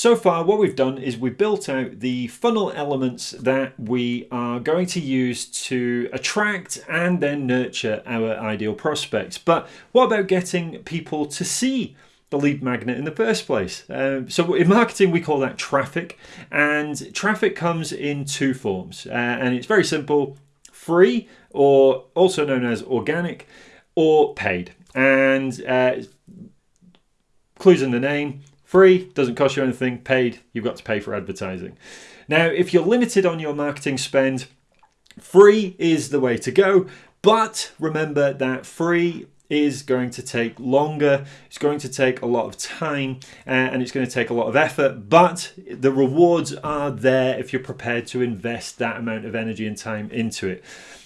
So far what we've done is we've built out the funnel elements that we are going to use to attract and then nurture our ideal prospects. But what about getting people to see the lead magnet in the first place. Um, so in marketing, we call that traffic, and traffic comes in two forms, uh, and it's very simple: free, or also known as organic, or paid. And uh, clues in the name. Free doesn't cost you anything. Paid, you've got to pay for advertising. Now, if you're limited on your marketing spend, free is the way to go. But remember that free is going to take longer, it's going to take a lot of time, uh, and it's going to take a lot of effort, but the rewards are there if you're prepared to invest that amount of energy and time into it.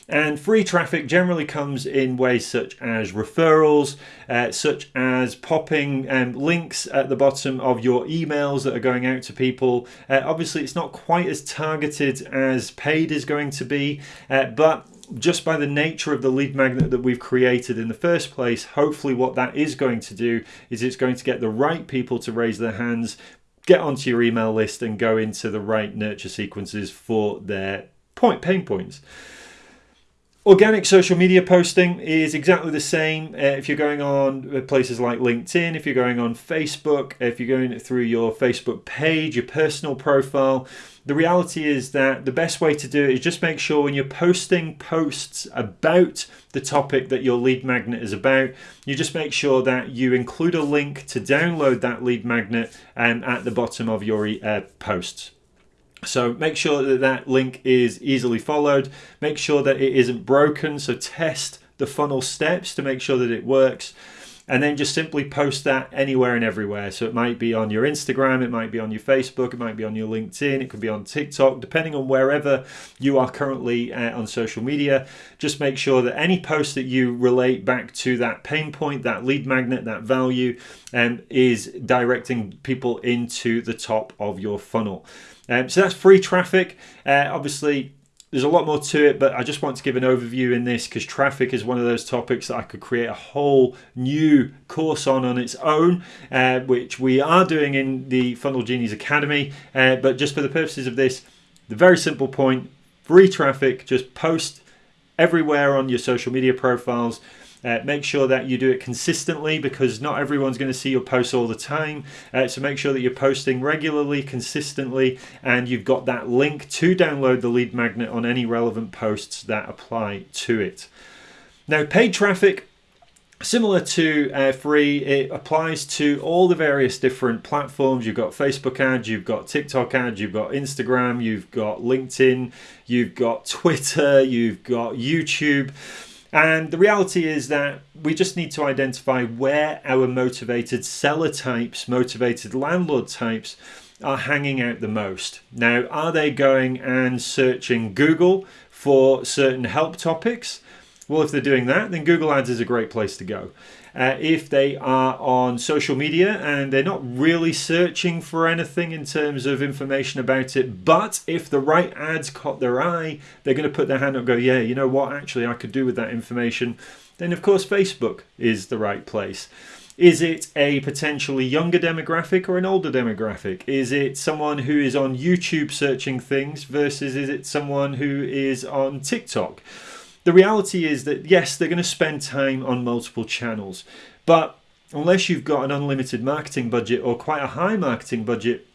And free traffic generally comes in ways such as referrals, uh, such as popping um, links at the bottom of your emails that are going out to people. Uh, obviously, it's not quite as targeted as paid is going to be, uh, but just by the nature of the lead magnet that we've created in the first place, hopefully what that is going to do is it's going to get the right people to raise their hands, get onto your email list and go into the right nurture sequences for their point pain points. Organic social media posting is exactly the same uh, if you're going on places like LinkedIn, if you're going on Facebook, if you're going through your Facebook page, your personal profile. The reality is that the best way to do it is just make sure when you're posting posts about the topic that your lead magnet is about, you just make sure that you include a link to download that lead magnet um, at the bottom of your uh, posts. So make sure that that link is easily followed. Make sure that it isn't broken. So test the funnel steps to make sure that it works. And then just simply post that anywhere and everywhere. So it might be on your Instagram, it might be on your Facebook, it might be on your LinkedIn, it could be on TikTok, depending on wherever you are currently uh, on social media. Just make sure that any post that you relate back to that pain point, that lead magnet, that value, um, is directing people into the top of your funnel. Um, so that's free traffic. Uh, obviously, there's a lot more to it, but I just want to give an overview in this because traffic is one of those topics that I could create a whole new course on on its own, uh, which we are doing in the Funnel Genies Academy. Uh, but just for the purposes of this, the very simple point free traffic, just post everywhere on your social media profiles. Uh, make sure that you do it consistently because not everyone's going to see your posts all the time. Uh, so make sure that you're posting regularly, consistently, and you've got that link to download the lead magnet on any relevant posts that apply to it. Now, paid traffic Similar to uh, free, it applies to all the various different platforms. You've got Facebook ads, you've got TikTok ads, you've got Instagram, you've got LinkedIn, you've got Twitter, you've got YouTube. And the reality is that we just need to identify where our motivated seller types, motivated landlord types are hanging out the most. Now, are they going and searching Google for certain help topics? Well, if they're doing that, then Google Ads is a great place to go. Uh, if they are on social media and they're not really searching for anything in terms of information about it, but if the right ads caught their eye, they're going to put their hand up and go, yeah, you know what, actually, I could do with that information. Then, of course, Facebook is the right place. Is it a potentially younger demographic or an older demographic? Is it someone who is on YouTube searching things versus is it someone who is on TikTok? The reality is that yes, they're going to spend time on multiple channels, but unless you've got an unlimited marketing budget or quite a high marketing budget,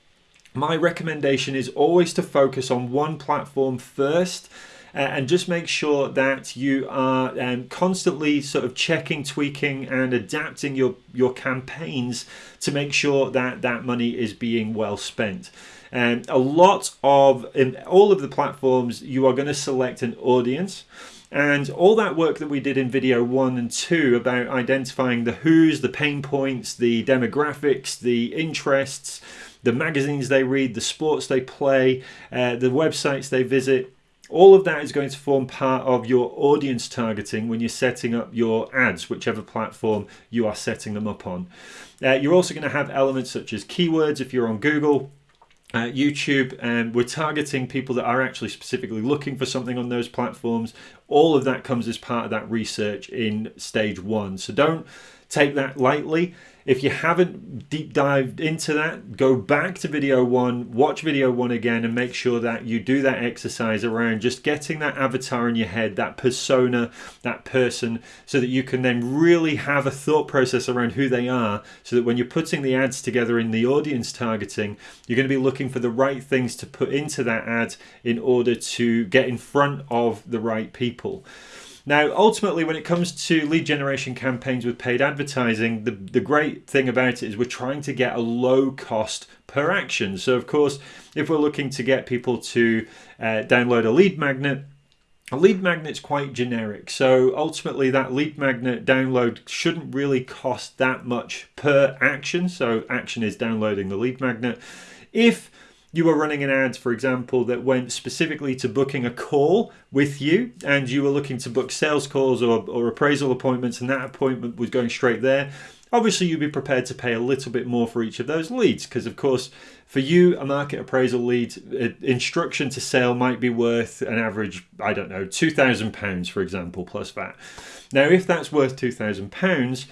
my recommendation is always to focus on one platform first and just make sure that you are um, constantly sort of checking, tweaking, and adapting your your campaigns to make sure that that money is being well spent. And um, a lot of in all of the platforms, you are going to select an audience. And all that work that we did in video one and two about identifying the who's, the pain points, the demographics, the interests, the magazines they read, the sports they play, uh, the websites they visit, all of that is going to form part of your audience targeting when you're setting up your ads, whichever platform you are setting them up on. Uh, you're also going to have elements such as keywords if you're on Google uh, YouTube, and we're targeting people that are actually specifically looking for something on those platforms. All of that comes as part of that research in stage one. So don't take that lightly. If you haven't deep dived into that, go back to video one, watch video one again, and make sure that you do that exercise around just getting that avatar in your head, that persona, that person, so that you can then really have a thought process around who they are, so that when you're putting the ads together in the audience targeting, you're going to be looking for the right things to put into that ad in order to get in front of the right people. Now, ultimately, when it comes to lead generation campaigns with paid advertising, the, the great thing about it is we're trying to get a low cost per action. So, of course, if we're looking to get people to uh, download a lead magnet, a lead magnet's quite generic. So, ultimately, that lead magnet download shouldn't really cost that much per action. So, action is downloading the lead magnet. If you were running an ad, for example, that went specifically to booking a call with you and you were looking to book sales calls or, or appraisal appointments and that appointment was going straight there, obviously you'd be prepared to pay a little bit more for each of those leads because, of course, for you, a market appraisal lead uh, instruction to sale might be worth an average, I don't know, £2,000, for example, plus that. Now, if that's worth £2,000,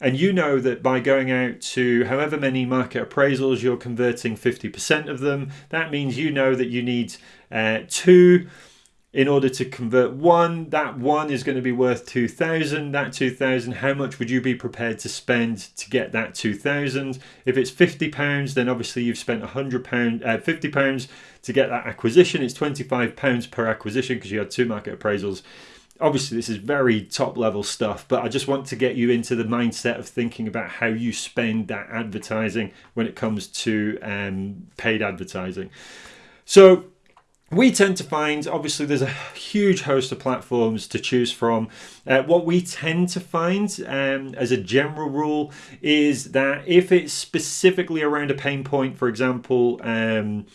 and you know that by going out to however many market appraisals, you're converting 50% of them. That means you know that you need uh, two in order to convert one. That one is going to be worth 2000. That 2000, how much would you be prepared to spend to get that 2000? If it's 50 pounds, then obviously you've spent 100 pound, uh, 50 pounds to get that acquisition. It's 25 pounds per acquisition because you had two market appraisals obviously this is very top level stuff but i just want to get you into the mindset of thinking about how you spend that advertising when it comes to um, paid advertising. So we tend to find obviously there's a huge host of platforms to choose from. Uh, what we tend to find um, as a general rule is that if it's specifically around a pain point for example um,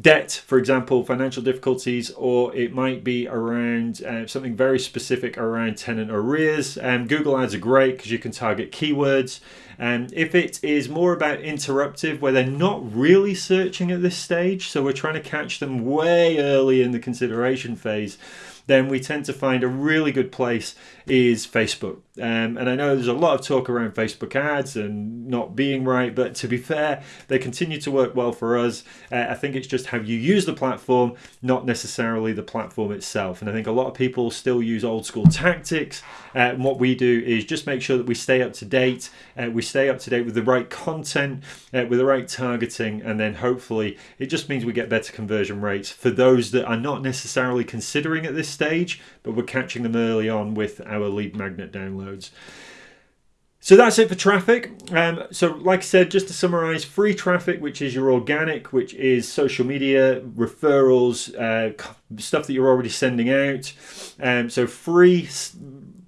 debt, for example, financial difficulties, or it might be around uh, something very specific around tenant arrears. Um, Google Ads are great because you can target keywords. And um, if it is more about interruptive, where they're not really searching at this stage, so we're trying to catch them way early in the consideration phase, then we tend to find a really good place is Facebook. Um, and I know there's a lot of talk around Facebook ads and not being right, but to be fair, they continue to work well for us. Uh, I think it's just how you use the platform, not necessarily the platform itself. And I think a lot of people still use old school tactics. Uh, and what we do is just make sure that we stay up to date, uh, we stay up to date with the right content, uh, with the right targeting, and then hopefully it just means we get better conversion rates for those that are not necessarily considering at this stage, but we're catching them early on with our lead magnet downloads. So that's it for traffic. Um, so, like I said, just to summarize, free traffic, which is your organic, which is social media, referrals, uh, stuff that you're already sending out. Um, so, free,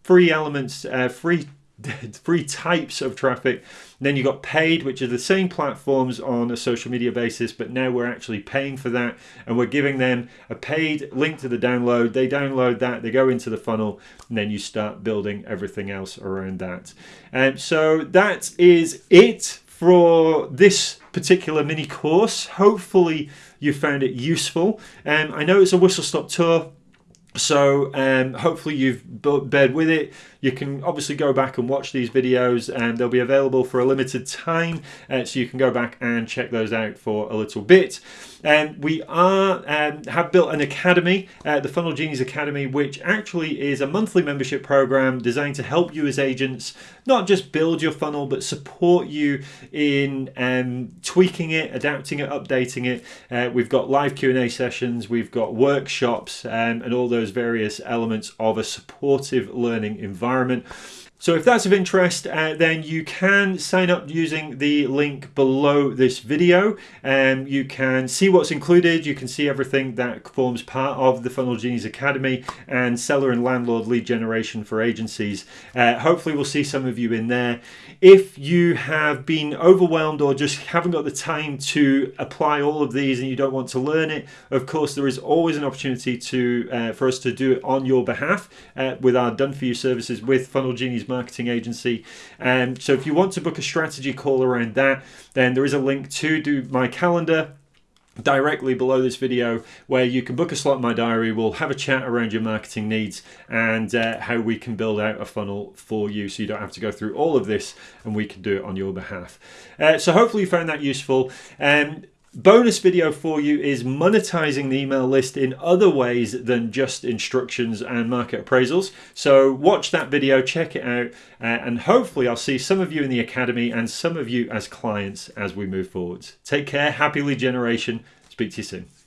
free elements, uh, free three types of traffic. then you got paid, which are the same platforms on a social media basis, but now we're actually paying for that and we're giving them a paid link to the download. They download that, they go into the funnel, and then you start building everything else around that. And so that is it for this particular mini course. Hopefully you found it useful. And um, I know it's a whistle stop tour so um, hopefully you've bared with it. You can obviously go back and watch these videos and they'll be available for a limited time. Uh, so you can go back and check those out for a little bit. And um, we are um, have built an academy, uh, the Funnel Genies Academy, which actually is a monthly membership program designed to help you as agents not just build your funnel, but support you in um, tweaking it, adapting it, updating it. Uh, we've got live Q&A sessions, we've got workshops, um, and all those various elements of a supportive learning environment environment. So if that's of interest, uh, then you can sign up using the link below this video. Um, you can see what's included. You can see everything that forms part of the Funnel Genies Academy and seller and landlord lead generation for agencies. Uh, hopefully we'll see some of you in there. If you have been overwhelmed or just haven't got the time to apply all of these and you don't want to learn it, of course there is always an opportunity to uh, for us to do it on your behalf uh, with our done for you services with Funnel Genies marketing agency. And um, so if you want to book a strategy call around that, then there is a link to do my calendar directly below this video where you can book a slot in my diary. We'll have a chat around your marketing needs and uh, how we can build out a funnel for you so you don't have to go through all of this and we can do it on your behalf. Uh, so hopefully you found that useful. Um, bonus video for you is monetizing the email list in other ways than just instructions and market appraisals. So watch that video, check it out, uh, and hopefully I'll see some of you in the academy and some of you as clients as we move forwards. Take care, happy lead generation. Speak to you soon.